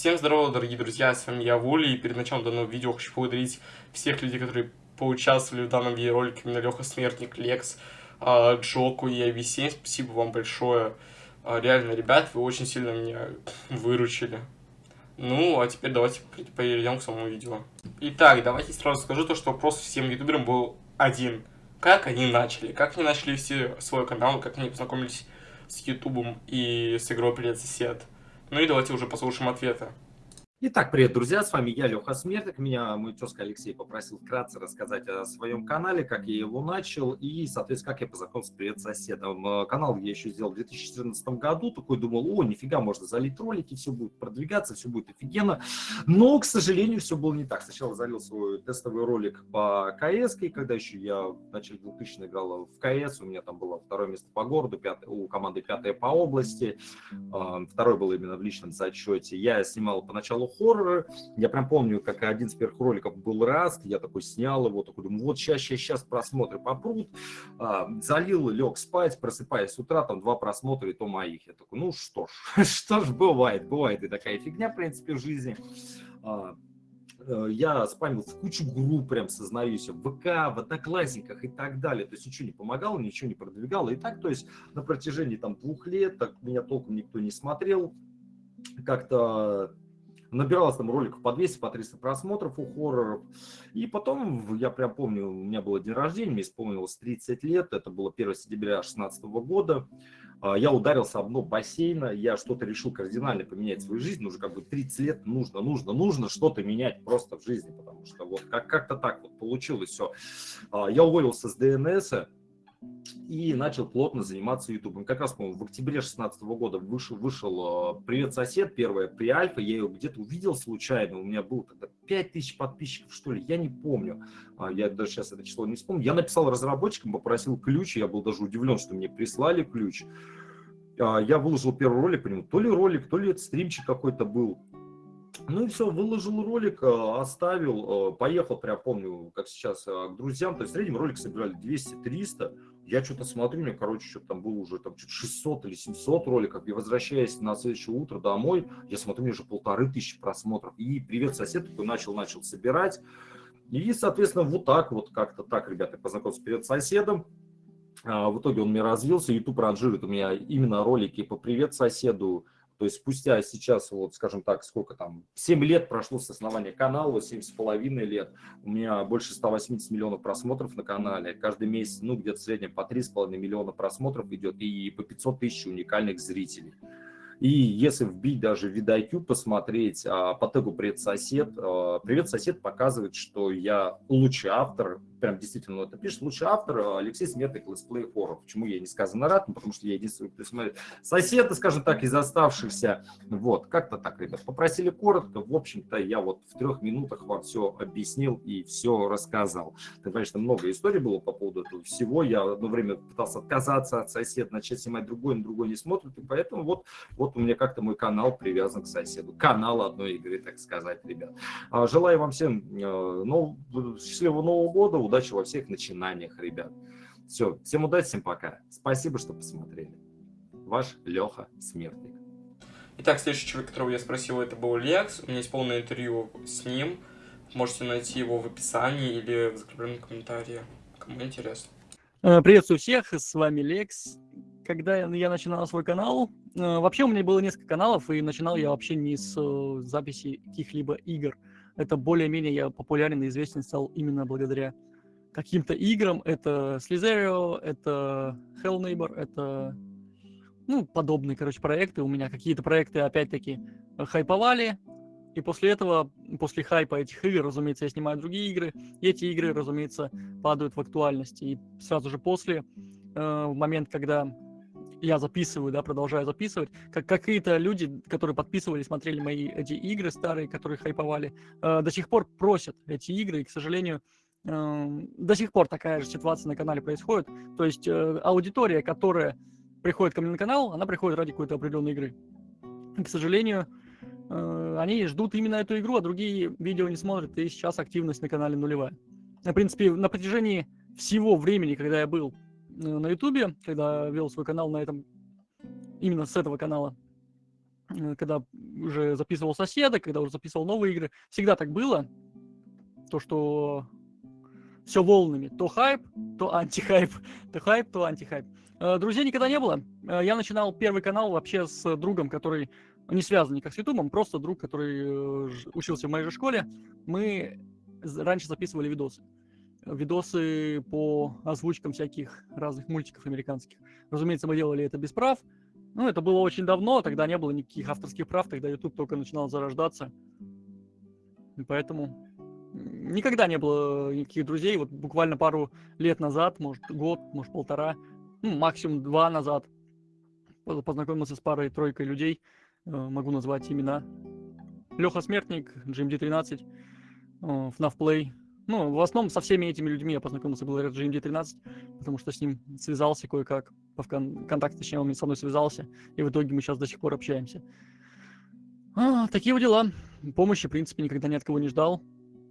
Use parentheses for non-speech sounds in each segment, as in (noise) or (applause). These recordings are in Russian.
Всем здорово, дорогие друзья, с вами я, Вули, и перед началом данного видео хочу поблагодарить всех людей, которые поучаствовали в данном видеоролике, именно Леха Смертник, Лекс, а, Джоку и IV7, спасибо вам большое. А, реально, ребят, вы очень сильно меня выручили. Ну, а теперь давайте перейдем к самому видео. Итак, давайте сразу скажу то, что вопрос всем ютуберам был один. Как они начали? Как они начали вести свой канал? Как они познакомились с ютубом и с игрой «Привет, сосед»? Ну и давайте уже послушаем ответы. Итак, привет, друзья, с вами я, Леха Смертник. Меня мой тезка Алексей попросил вкратце рассказать о своем канале, как я его начал и, соответственно, как я познакомился с «Привет соседом». Э, канал я еще сделал в 2014 году, такой думал, о, нифига, можно залить ролики, все будет продвигаться, все будет офигенно. Но, к сожалению, все было не так. Сначала залил свой тестовый ролик по КС, когда еще я в начале 2000 играл в КС, у меня там было второе место по городу, пятое, у команды пятое по области, э, второй был именно в личном зачете. Я снимал поначалу хорроры. Я прям помню, как один из первых роликов был Раст, я такой снял его, такой думаю, вот сейчас, сейчас, сейчас просмотры попрут. А, залил, лег спать, просыпаясь с утра, там два просмотра, и то моих. Я такой, ну что ж, (laughs) что ж, бывает, бывает и такая фигня, в принципе, в жизни. А, э, я спамил в кучу групп, прям сознаюсь, в ВК, в Одноклассниках и так далее. То есть ничего не помогало, ничего не продвигало. И так, то есть на протяжении там двух лет так меня толком никто не смотрел. Как-то набиралось там роликов по 200, по 300 просмотров у хорроров. И потом, я прям помню, у меня был день рождения, мне исполнилось 30 лет, это было 1 сентября 2016 года. А, я ударился об дно бассейна, я что-то решил кардинально поменять свою жизнь, уже как бы 30 лет нужно, нужно, нужно что-то менять просто в жизни, потому что вот как-то так вот получилось все. А, я уволился с ДНС, и начал плотно заниматься ютубом. Как раз, по-моему, в октябре 2016 года вышел, вышел э, «Привет, сосед», первая при Альфа, я ее где-то увидел случайно, у меня было тогда 5000 подписчиков, что ли, я не помню, а, я даже сейчас это число не вспомню. Я написал разработчикам, попросил ключ, я был даже удивлен, что мне прислали ключ. А, я выложил первый ролик по нему, то ли ролик, то ли это стримчик какой-то был. Ну и все, выложил ролик, э, оставил, э, поехал, прям помню, как сейчас, к друзьям. То есть в среднем ролик собирали 200-300. Я что-то смотрю, мне, короче, что-то там было уже там 600 или 700 роликов. И возвращаясь на следующее утро домой, я смотрю, у меня уже полторы тысячи просмотров. И привет, сосед, такой начал-начал собирать. И, соответственно, вот так вот, как-то так, ребята, познакомился перед соседом. А, в итоге он мне развился, YouTube ранжирует у меня именно ролики по «Привет соседу», то есть спустя сейчас, вот скажем так, сколько там, 7 лет прошло с основания канала, 7 с половиной лет, у меня больше 180 миллионов просмотров на канале, каждый месяц, ну, где-то в среднем по 3,5 миллиона просмотров идет и по 500 тысяч уникальных зрителей. И если вбить даже vidIQ, посмотреть а, по тегу «Привет, сосед», а, «Привет, сосед» показывает, что я лучший автор, прям действительно это пишет, лучший автор а, Алексей Сметник летсплей хоррор. Почему я несказанно рад? Ну, потому что я единственный, кто смотрит. Соседы, скажем так, из оставшихся. Вот, как-то так, ребят. Попросили коротко. В общем-то, я вот в трех минутах вам все объяснил и все рассказал. Так, конечно, много историй было по поводу этого всего. Я одно время пытался отказаться от соседа, начать снимать другой, но другой не смотрит. И поэтому вот, вот у меня как-то мой канал привязан к соседу. Канал одной игры, так сказать, ребят. А, желаю вам всем э, нов... счастливого Нового года, удачи во всех начинаниях, ребят. Все, всем удачи, всем пока. Спасибо, что посмотрели. Ваш Леха Смертник. Итак, следующий человек, которого я спросил, это был Лекс. У меня есть полное интервью с ним. Можете найти его в описании или в закрепленном комментарии. Кому интересно. Э, приветствую всех, с вами Лекс. Когда я начинал свой канал, Э, вообще у меня было несколько каналов, и начинал я вообще не с э, записи каких-либо игр. Это более-менее я популярен и известен стал именно благодаря каким-то играм. Это Slizerio, это Hell Neighbor, это ну, подобные, короче, проекты. У меня какие-то проекты, опять-таки, хайповали, и после этого, после хайпа этих игр, разумеется, я снимаю другие игры, и эти игры, разумеется, падают в актуальности. И сразу же после, э, в момент, когда я записываю, да, продолжаю записывать, как какие-то люди, которые подписывали, смотрели мои эти игры старые, которые хайповали, э, до сих пор просят эти игры, и, к сожалению, до сих пор такая же ситуация на канале происходит. То есть э, аудитория, которая приходит ко мне на канал, она приходит ради какой-то определенной игры. И, к сожалению, э, они ждут именно эту игру, а другие видео не смотрят, и сейчас активность на канале нулевая. В принципе, на протяжении всего времени, когда я был Э, на Ютубе, когда вел свой канал на этом, именно с этого канала, когда уже записывал соседа, когда уже записывал новые игры. Всегда так было. То, что все волнами. То хайп, то антихайп. (laughs) То хайп, то антихайп. Э, друзей никогда не было. Э, я начинал первый канал вообще с другом, который не связан никак с Ютубом, просто друг, который учился в моей же школе. Мы раньше записывали видосы видосы по озвучкам всяких разных мультиков американских. Разумеется, мы делали это без прав. Ну, это было очень давно, тогда не было никаких авторских прав, тогда YouTube только начинал зарождаться. И поэтому никогда не было никаких друзей. Вот буквально пару лет назад, может, год, может, полтора, ну, максимум два назад познакомился с парой-тройкой людей. Э, могу назвать имена. Леха Смертник, GMD13, FNAF Play, ну, в основном со всеми этими людьми я познакомился благодаря GMD13, потому что с ним связался кое-как, по контакт, точнее, он со мной связался, и в итоге мы сейчас до сих пор общаемся. А, такие вот дела. Помощи, в принципе, никогда ни от кого не ждал,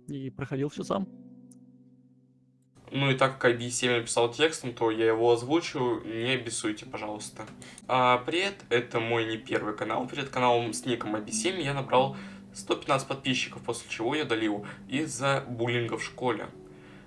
и проходил все сам. Ну и так как IB7 написал текстом, то я его озвучу, не обессуйте, пожалуйста. А, привет, это мой не первый канал. Перед каналом с ником IB7 я набрал 115 подписчиков, после чего я удалил из-за буллинга в школе.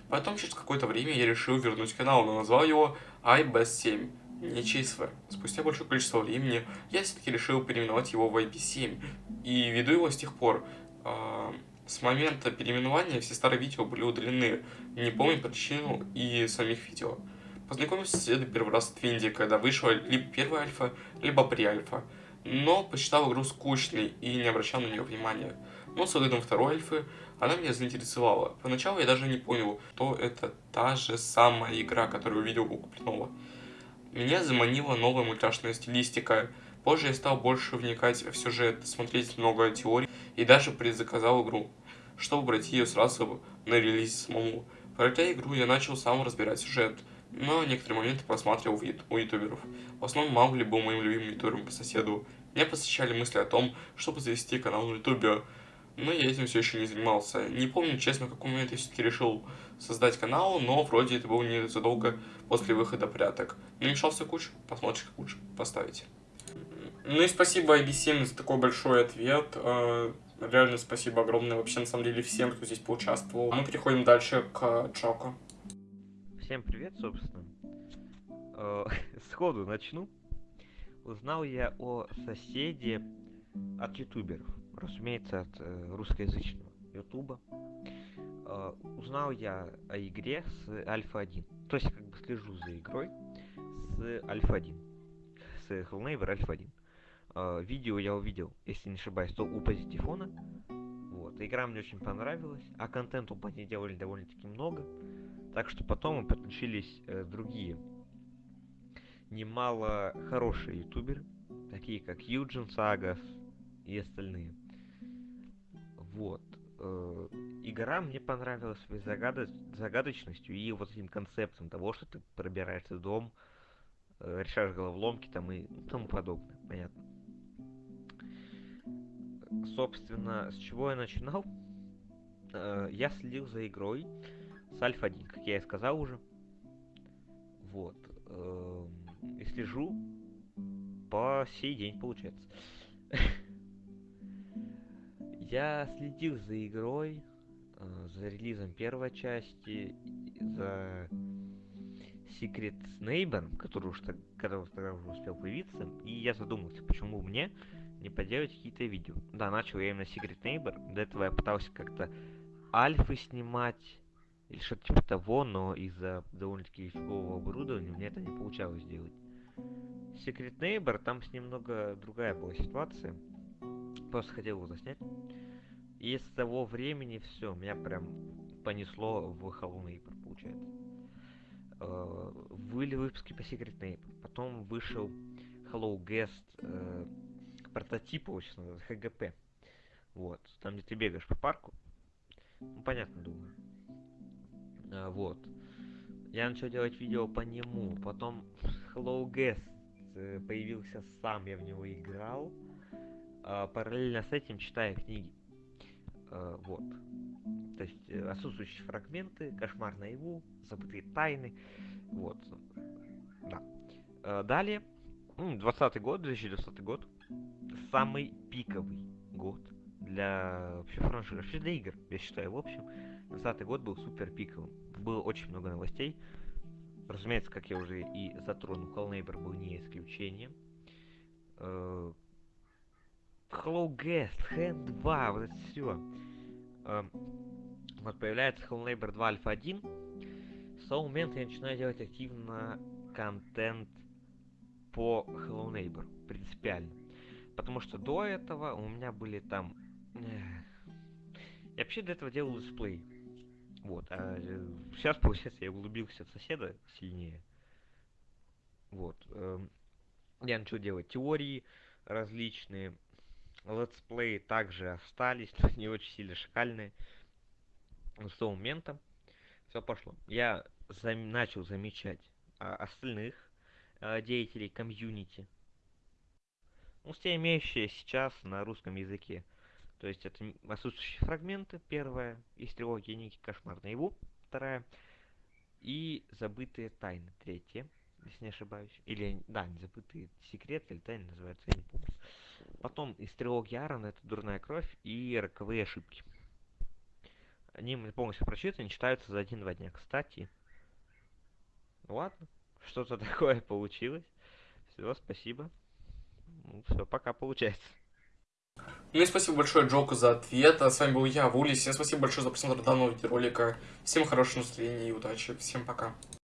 Потом, через какое-то время, я решил вернуть канал, но назвал его iBest7, не ЧСВ. Спустя большое количество времени я все-таки решил переименовать его в IP7, и веду его с тех пор. А, с момента переименования все старые видео были удалены, не помню причину и самих видео. Познакомился с соседом первый раз в Твинде, когда вышла либо первая альфа, либо при-альфа но посчитал игру скучной и не обращал на нее внимания. Но с выходом второй альфы она меня заинтересовала. Поначалу я даже не понял, что это та же самая игра, которую увидел у Куплинова. Меня заманила новая мультяшная стилистика. Позже я стал больше вникать в сюжет, смотреть много теорий и даже предзаказал игру, чтобы пройти ее сразу на релизе самому. Пройдя игру, я начал сам разбирать сюжет, но некоторые моменты просматривал у ютуберов. В основном Маугли был моим любимым ютубером по соседу. Меня посещали мысли о том, чтобы завести канал на ютубе, но я этим все еще не занимался. Не помню, честно, в какой момент я все-таки решил создать канал, но вроде это было не задолго после выхода пряток. Намешался куч, посмотришь, как лучше поставить. Ну и спасибо IB7 за такой большой ответ. Э, реально спасибо огромное вообще, на самом деле, всем, кто здесь поучаствовал. Мы переходим дальше к Джоку. Всем привет, собственно. Э, (laughs) сходу начну. Узнал я о соседе от ютуберов. Разумеется, от э, русскоязычного ютуба. Узнал я о игре с Альфа-1. То есть, как бы слежу за игрой с Альфа-1. С Hellneighbor Альфа-1. Э, видео я увидел, если не ошибаюсь, то у Позитифона. Вот. Игра мне очень понравилась, а контенту по ней делали довольно-таки много. Так что потом подключились э, другие немало хорошие ютуберы, такие как Юджин Сагас и остальные. Вот. Э, игра мне понравилась своей загад... загадочностью и вот этим концептом того, что ты пробираешься в дом, э, решаешь головоломки там и тому подобное, понятно. Собственно, с чего я начинал? Э, я следил за игрой с Альфа-1, как я и сказал уже. Вот. Эм, и слежу по сей день, получается. (laughs) Я следил за игрой, э, за релизом первой части, за Secret Neighbor, который уж когда уже успел появиться, и я задумался, почему мне не поделать какие-то видео. Да, начал я именно Secret Neighbor, до этого я пытался как-то альфы снимать, или что-то типа того, но из-за довольно-таки фигового оборудования меня это не получалось сделать. Secret Neighbor, там с немного другая была ситуация. Просто хотел его заснять. И с того времени все, меня прям понесло в Hello Neighbor, получается. Э, были выпуски по Secret Neighbor. Потом вышел Hello Guest прототип, сейчас называется, HGP. Вот, там где ты бегаешь по парку. Ну, понятно, думаю. А, вот. Я начал делать видео по нему. Потом (laughs) Hello Guest э, появился сам, я в него играл. А, параллельно с этим читая книги. А, вот. То есть э, отсутствующие фрагменты, кошмар наяву, забытые тайны. Вот. Да. Далее. 20 год, 2020 год. Самый пиковый год для вообще франшизы, вообще для игр, я считаю. В общем, 20 год был супер пиковым. Было очень много новостей. Разумеется, как я уже и затронул, Call Neighbor был не исключением. Э, Hello Guest, Hand 2, вот это все. Вот появляется Hello Neighbor 2 Alpha 1. С того момента я начинаю делать активно контент по Hello Neighbor, принципиально. Потому что до этого у меня были там... Я вообще до этого делал летсплей. Вот, а сейчас, получается, я углубился в соседа сильнее. Вот. Эм, я начал делать теории различные. Летсплеи также остались, (laughs) но не очень сильно шикарные. С того момента все пошло. Я зам начал замечать а, остальных а, деятелей комьюнити. Ну, все имеющие сейчас на русском языке. То есть это отсутствующие фрагменты, первая, из трилогии Ники Кошмар наяву, вторая, и забытые тайны, третья, если не ошибаюсь. Или, да, не забытые секреты или тайны называется, я не помню. Потом из трилогии Аарона это Дурная кровь и Роковые ошибки. Они полностью прочитаны, читаются за один-два дня. Кстати, ладно, что-то (laughs) такое получилось. Все, спасибо. Ну, все, пока получается. Ну и спасибо большое Джоку за ответ. А с вами был я, Вули. Всем спасибо большое за просмотр данного видеоролика. Всем хорошего настроения и удачи. Всем пока.